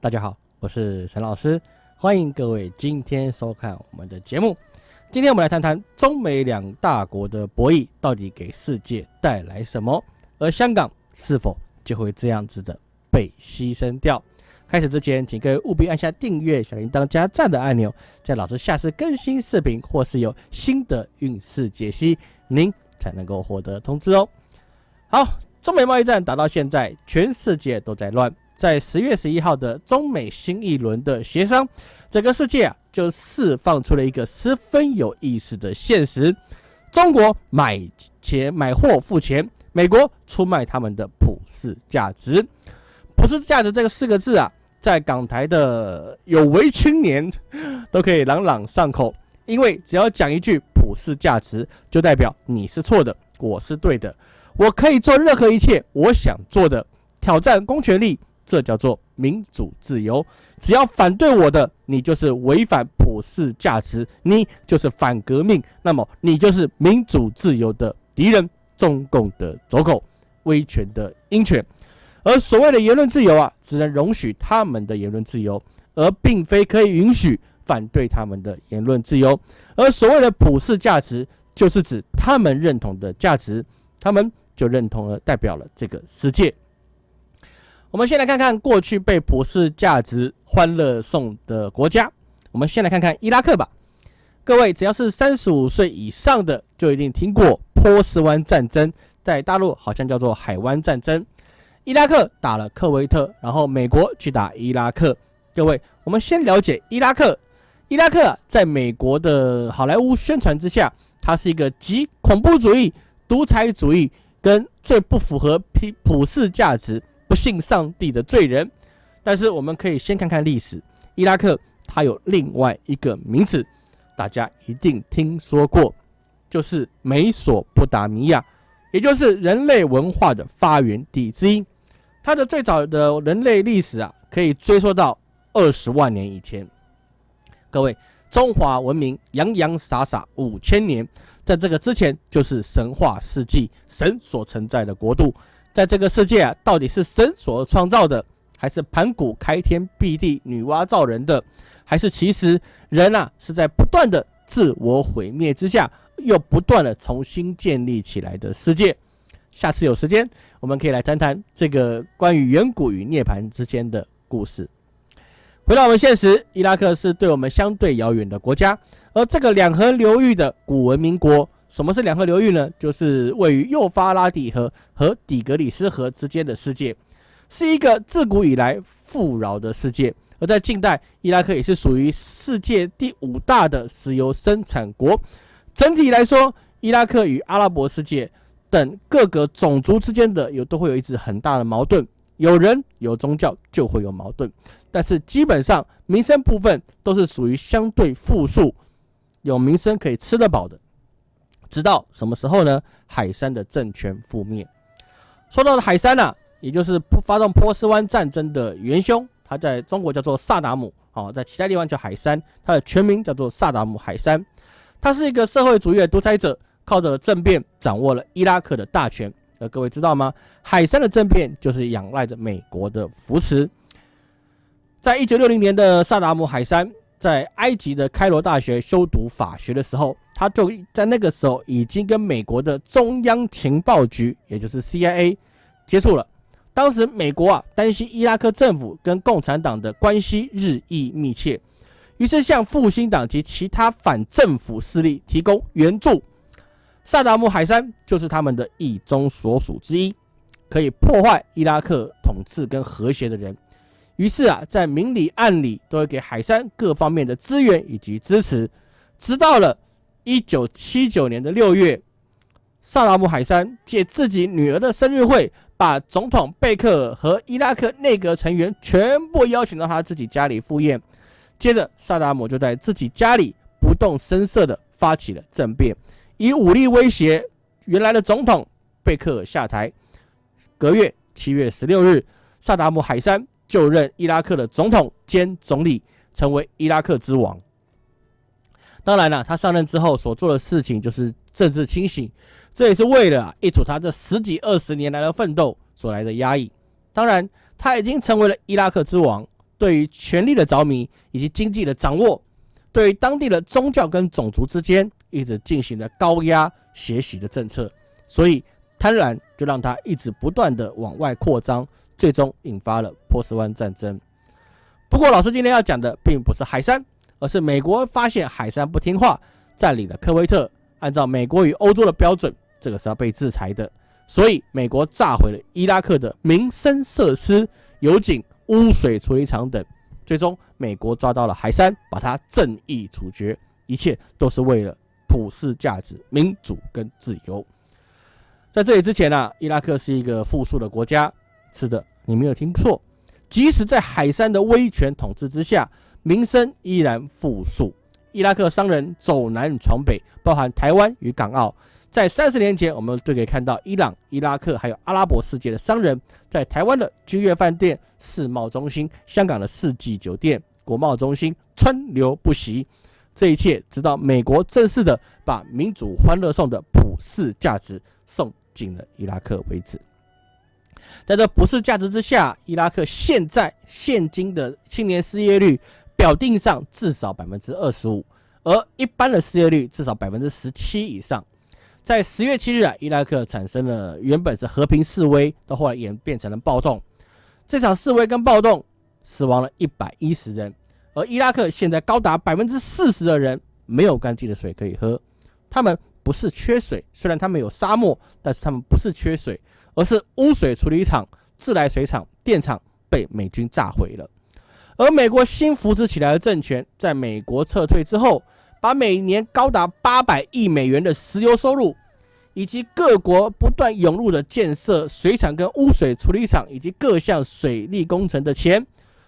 大家好，我是陈老师，欢迎各位今天收看我们的节目。今天我们来谈谈中美两大国的博弈到底给世界带来什么，而香港是否就会这样子的被牺牲掉？开始之前，请各位务必按下订阅、小铃铛加赞的按钮，在老师下次更新视频或是有新的运势解析，您才能够获得通知哦。好，中美贸易战打到现在，全世界都在乱。在十月十一号的中美新一轮的协商，整个世界啊就释放出了一个十分有意思的现实：中国买钱买货付钱，美国出卖他们的普世价值。普世价值这个四个字啊。在港台的有为青年都可以朗朗上口，因为只要讲一句普世价值，就代表你是错的，我是对的。我可以做任何一切我想做的，挑战公权力，这叫做民主自由。只要反对我的，你就是违反普世价值，你就是反革命，那么你就是民主自由的敌人，中共的走狗，威权的鹰犬。而所谓的言论自由啊，只能容许他们的言论自由，而并非可以允许反对他们的言论自由。而所谓的普世价值，就是指他们认同的价值，他们就认同了，代表了这个世界。我们先来看看过去被普世价值欢乐颂的国家。我们先来看看伊拉克吧。各位只要是三十五岁以上的，就一定听过波斯湾战争，在大陆好像叫做海湾战争。伊拉克打了科威特，然后美国去打伊拉克。各位，我们先了解伊拉克。伊拉克在美国的好莱坞宣传之下，它是一个集恐怖主义、独裁主义跟最不符合普普世价值、不信上帝的罪人。但是我们可以先看看历史，伊拉克它有另外一个名字，大家一定听说过，就是美索不达米亚，也就是人类文化的发源地之一。它的最早的人类历史啊，可以追溯到二十万年以前。各位，中华文明洋洋洒洒五千年，在这个之前就是神话世纪，神所存在的国度。在这个世界啊，到底是神所创造的，还是盘古开天辟地、女娲造人的，还是其实人啊是在不断的自我毁灭之下，又不断的重新建立起来的世界？下次有时间，我们可以来谈谈这个关于远古与涅槃之间的故事。回到我们现实，伊拉克是对我们相对遥远的国家，而这个两河流域的古文明国，什么是两河流域呢？就是位于幼发拉底河和底格里斯河之间的世界，是一个自古以来富饶的世界。而在近代，伊拉克也是属于世界第五大的石油生产国。整体来说，伊拉克与阿拉伯世界。等各个种族之间的有都会有一直很大的矛盾，有人有宗教就会有矛盾，但是基本上民生部分都是属于相对富庶，有民生可以吃得饱的。直到什么时候呢？海山的政权覆灭。说到了海山呢，也就是发动波斯湾战争的元凶，他在中国叫做萨达姆，哦，在其他地方叫海山，他的全名叫做萨达姆海山，他是一个社会主义的独裁者。靠着政变掌握了伊拉克的大权，而各位知道吗？海山的政变就是仰赖着美国的扶持。在一九六零年的萨达姆海山在埃及的开罗大学修读法学的时候，他就在那个时候已经跟美国的中央情报局，也就是 CIA 接触了。当时美国啊担心伊拉克政府跟共产党的关系日益密切，于是向复兴党及其他反政府势力提供援助。萨达姆海山就是他们的意中所属之一，可以破坏伊拉克统治跟和谐的人。于是啊，在明里暗里都会给海山各方面的资源以及支持。直到了一九七九年的六月，萨达姆海山借自己女儿的生日会，把总统贝克尔和伊拉克内阁成员全部邀请到他自己家里赴宴。接着，萨达姆就在自己家里不动声色地发起了政变。以武力威胁原来的总统贝克尔下台。隔月七月十六日，萨达姆海山就任伊拉克的总统兼总理，成为伊拉克之王。当然了，他上任之后所做的事情就是政治清醒，这也是为了一吐他这十几二十年来的奋斗所来的压抑。当然，他已经成为了伊拉克之王，对于权力的着迷以及经济的掌握，对于当地的宗教跟种族之间一直进行了高压学习的政策，所以贪婪就让他一直不断的往外扩张，最终引发了波斯湾战争。不过，老师今天要讲的并不是海山，而是美国发现海山不听话，占领了科威特，按照美国与欧洲的标准，这个是要被制裁的。所以，美国炸毁了伊拉克的民生设施、油井、污水处理厂等。最终，美国抓到了海山，把他正义处决。一切都是为了普世价值、民主跟自由。在这里之前呢，伊拉克是一个富庶的国家。是的，你没有听错。即使在海山的威权统治之下，民生依然富庶。伊拉克商人走南闯北，包含台湾与港澳。在三十年前，我们都可以看到伊朗、伊拉克还有阿拉伯世界的商人，在台湾的君悦饭店、世贸中心、香港的世纪酒店、国贸中心川流不息。这一切，直到美国正式的把民主欢乐颂的普世价值送进了伊拉克为止。在这普世价值之下，伊拉克现在现今的青年失业率表定上至少百分之二十五，而一般的失业率至少百分之十七以上。在十月七日啊，伊拉克产生了原本是和平示威，到后来演变成了暴动。这场示威跟暴动死亡了一百一十人，而伊拉克现在高达百分之四十的人没有干净的水可以喝。他们不是缺水，虽然他们有沙漠，但是他们不是缺水，而是污水处理厂、自来水厂、电厂被美军炸毁了。而美国新扶持起来的政权，在美国撤退之后。把每年高达八百亿美元的石油收入，以及各国不断涌入的建设水厂跟污水处理厂以及各项水利工程的钱，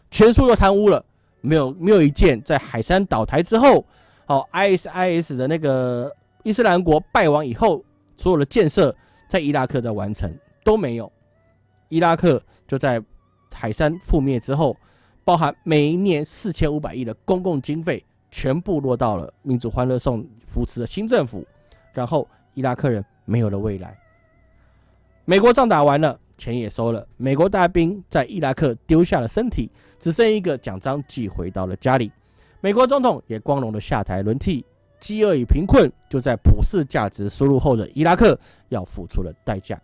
全数都贪污了。没有没有一件在海山倒台之后，哦，ISIS 的那个伊斯兰国败亡以后，所有的建设在伊拉克在完成都没有。伊拉克就在海山覆灭之后，包含每一年四千五百亿的公共经费。全部落到了民主欢乐颂扶持的新政府，然后伊拉克人没有了未来。美国仗打完了，钱也收了，美国大兵在伊拉克丢下了身体，只剩一个奖章寄回到了家里。美国总统也光荣的下台轮替，饥饿与贫困就在普世价值输入后的伊拉克要付出了代价。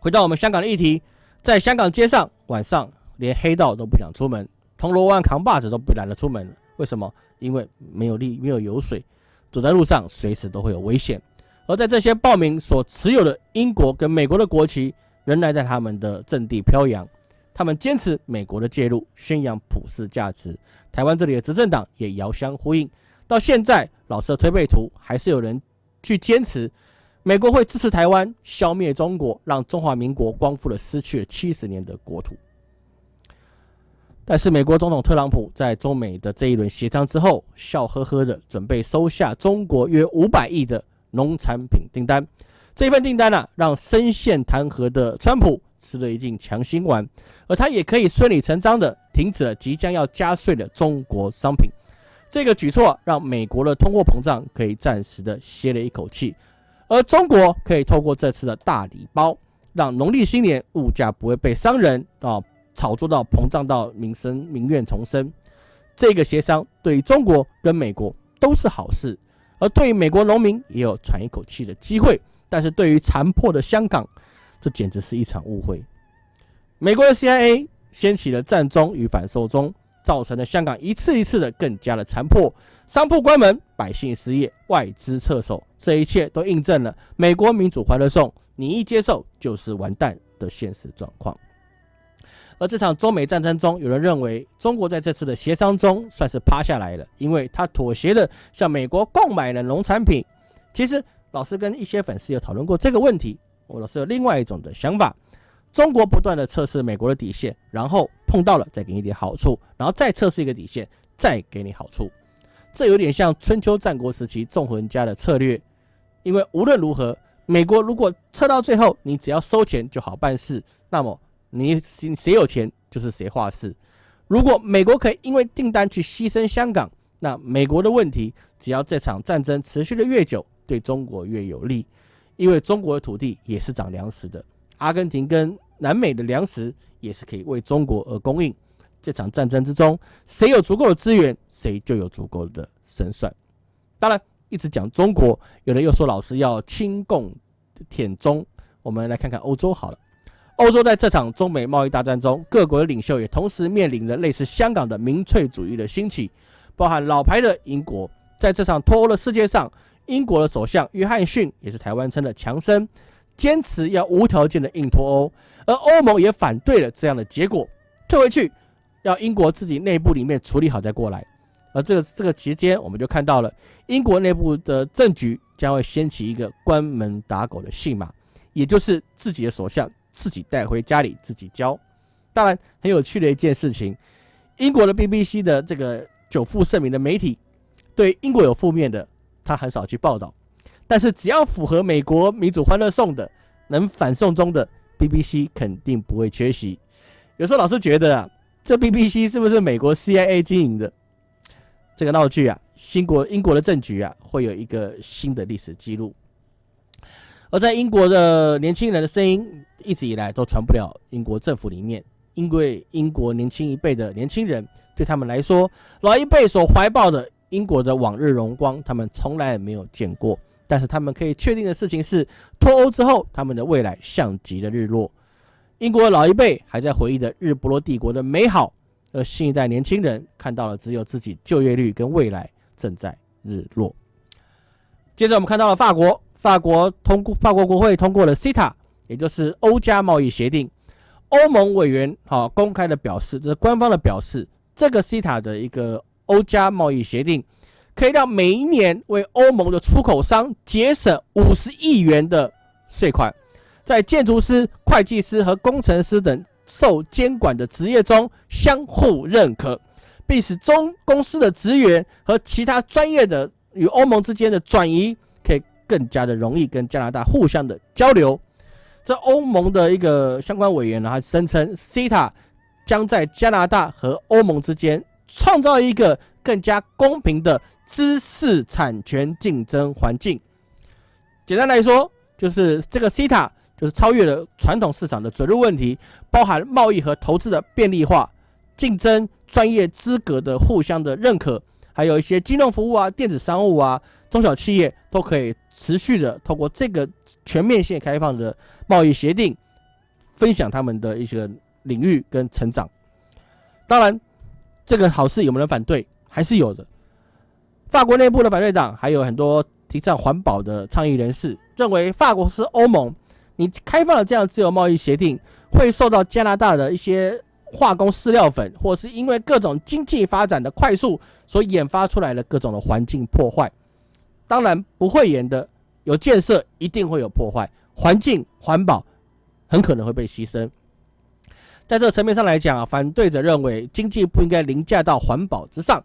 回到我们香港的议题，在香港街上，晚上连黑道都不想出门，铜锣湾扛把子都不懒得出门了。为什么？因为没有力，没有油水，走在路上随时都会有危险。而在这些暴民所持有的英国跟美国的国旗，仍然在他们的阵地飘扬。他们坚持美国的介入，宣扬普世价值。台湾这里的执政党也遥相呼应。到现在，老师的推背图还是有人去坚持，美国会支持台湾消灭中国，让中华民国光复了失去了七十年的国土。但是，美国总统特朗普在中美的这一轮协商之后，笑呵呵的准备收下中国约五百亿的农产品订单。这份订单呢，让深陷弹劾的川普吃了一剂强心丸，而他也可以顺理成章的停止了即将要加税的中国商品。这个举措让美国的通货膨胀可以暂时的歇了一口气，而中国可以透过这次的大礼包，让农历新年物价不会被商人啊。炒作到膨胀到民生民怨重生，这个协商对于中国跟美国都是好事，而对于美国农民也有喘一口气的机会。但是对于残破的香港，这简直是一场误会。美国的 CIA 掀起了战中与反受中，造成了香港一次一次的更加的残破，商铺关门，百姓失业，外资撤手，这一切都印证了美国民主欢乐颂，你一接受就是完蛋的现实状况。而这场中美战争中，有人认为中国在这次的协商中算是趴下来了，因为他妥协的向美国购买了农产品。其实老师跟一些粉丝有讨论过这个问题，我老师有另外一种的想法：中国不断的测试美国的底线，然后碰到了再给你一点好处，然后再测试一个底线，再给你好处。这有点像春秋战国时期纵横家的策略，因为无论如何，美国如果测到最后，你只要收钱就好办事，那么。你谁谁有钱就是谁话事。如果美国可以因为订单去牺牲香港，那美国的问题，只要这场战争持续的越久，对中国越有利，因为中国的土地也是长粮食的。阿根廷跟南美的粮食也是可以为中国而供应。这场战争之中，谁有足够的资源，谁就有足够的胜算。当然，一直讲中国，有人又说老师要亲共舔中。我们来看看欧洲好了。欧洲在这场中美贸易大战中，各国的领袖也同时面临着类似香港的民粹主义的兴起，包含老牌的英国，在这场脱欧的世界上，英国的首相约翰逊也是台湾称的强生，坚持要无条件的硬脱欧，而欧盟也反对了这样的结果，退回去，要英国自己内部里面处理好再过来。而这个这个期间，我们就看到了英国内部的政局将会掀起一个关门打狗的戏码，也就是自己的首相。自己带回家里自己教。当然，很有趣的一件事情，英国的 BBC 的这个久负盛名的媒体，对英国有负面的，他很少去报道。但是只要符合美国民主欢乐颂的，能反送中的 BBC 肯定不会缺席。有时候老是觉得啊，这 BBC 是不是美国 CIA 经营的这个闹剧啊？新国英国的政局啊，会有一个新的历史记录。而在英国的年轻人的声音一直以来都传不了英国政府里面，因为英国年轻一辈的年轻人对他们来说，老一辈所怀抱的英国的往日荣光，他们从来没有见过。但是他们可以确定的事情是，脱欧之后，他们的未来像极了日落。英国老一辈还在回忆的日不落帝国的美好，而新一代年轻人看到了只有自己就业率跟未来正在日落。接着我们看到了法国。法国通过法国国会通过了 CETA，也就是欧加贸易协定。欧盟委员好公开的表示，这是官方的表示，这个 CETA 的一个欧加贸易协定，可以让每一年为欧盟的出口商节省五十亿元的税款，在建筑师、会计师和工程师等受监管的职业中相互认可，并使中公司的职员和其他专业的与欧盟之间的转移。更加的容易跟加拿大互相的交流。这欧盟的一个相关委员呢，他声称，CETA 将在加拿大和欧盟之间创造一个更加公平的知识产权竞争环境。简单来说，就是这个 CETA 就是超越了传统市场的准入问题，包含贸易和投资的便利化、竞争、专业资格的互相的认可，还有一些金融服务啊、电子商务啊。中小企业都可以持续的透过这个全面性开放的贸易协定，分享他们的一些领域跟成长。当然，这个好事有没有人反对？还是有的。法国内部的反对党还有很多提倡环保的倡议人士，认为法国是欧盟，你开放了这样自由贸易协定，会受到加拿大的一些化工饲料粉，或是因为各种经济发展的快速所研发出来的各种的环境破坏。当然不会演的，有建设一定会有破坏，环境环保很可能会被牺牲。在这层面上来讲啊，反对者认为经济不应该凌驾到环保之上，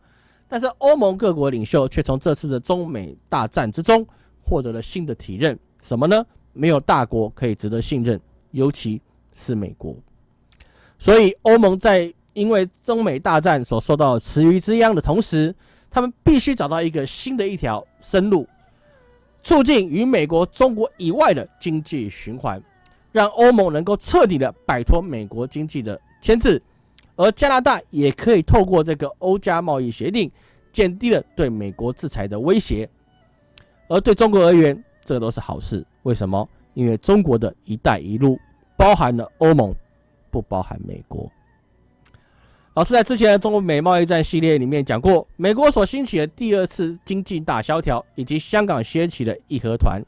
但是欧盟各国领袖却从这次的中美大战之中获得了新的体认，什么呢？没有大国可以值得信任，尤其是美国。所以欧盟在因为中美大战所受到池鱼之殃的同时，他们必须找到一个新的一条生路，促进与美国、中国以外的经济循环，让欧盟能够彻底的摆脱美国经济的牵制，而加拿大也可以透过这个欧加贸易协定，减低了对美国制裁的威胁，而对中国而言，这都是好事。为什么？因为中国的一带一路包含了欧盟，不包含美国。老师在之前的中国美贸易战系列里面讲过，美国所兴起的第二次经济大萧条，以及香港掀起的义和团，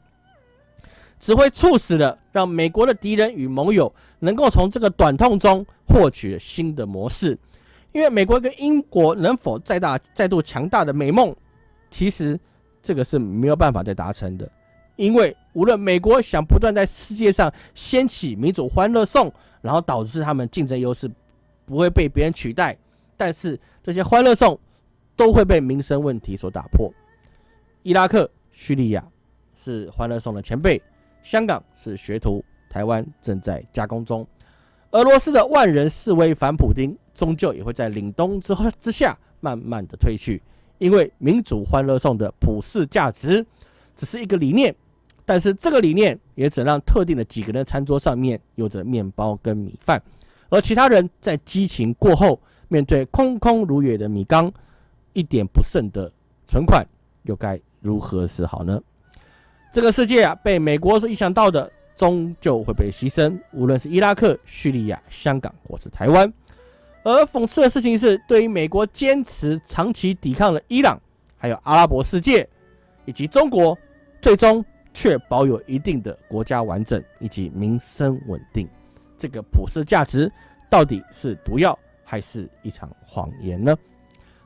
只会促使了让美国的敌人与盟友能够从这个短痛中获取新的模式。因为美国跟英国能否再大再度强大的美梦，其实这个是没有办法再达成的。因为无论美国想不断在世界上掀起民主欢乐颂，然后导致他们竞争优势。不会被别人取代，但是这些欢乐颂都会被民生问题所打破。伊拉克、叙利亚是欢乐颂的前辈，香港是学徒，台湾正在加工中。俄罗斯的万人示威反普京，终究也会在凛冬之后之下慢慢的退去，因为民主欢乐颂的普世价值只是一个理念，但是这个理念也只让特定的几个人餐桌上面有着面包跟米饭。而其他人在激情过后，面对空空如也的米缸，一点不剩的存款，又该如何是好呢？这个世界啊，被美国所影响到的，终究会被牺牲，无论是伊拉克、叙利亚、香港或是台湾。而讽刺的事情是，对于美国坚持长期抵抗的伊朗，还有阿拉伯世界以及中国，最终却保有一定的国家完整以及民生稳定，这个普世价值到底是毒药还是一场谎言呢？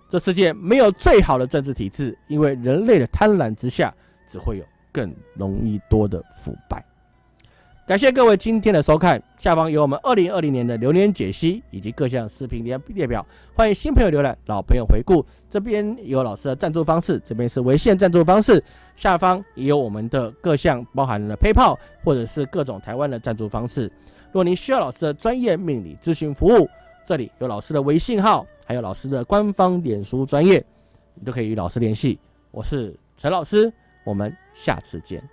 这世界没有最好的政治体制，因为人类的贪婪之下，只会有更容易多的腐败。感谢各位今天的收看，下方有我们二零二零年的流年解析以及各项视频列列表，欢迎新朋友浏览，老朋友回顾。这边有老师的赞助方式，这边是微信赞助方式，下方也有我们的各项包含了 PayPal 或者是各种台湾的赞助方式。如果您需要老师的专业命理咨询服务，这里有老师的微信号，还有老师的官方脸书专业，你都可以与老师联系。我是陈老师，我们下次见。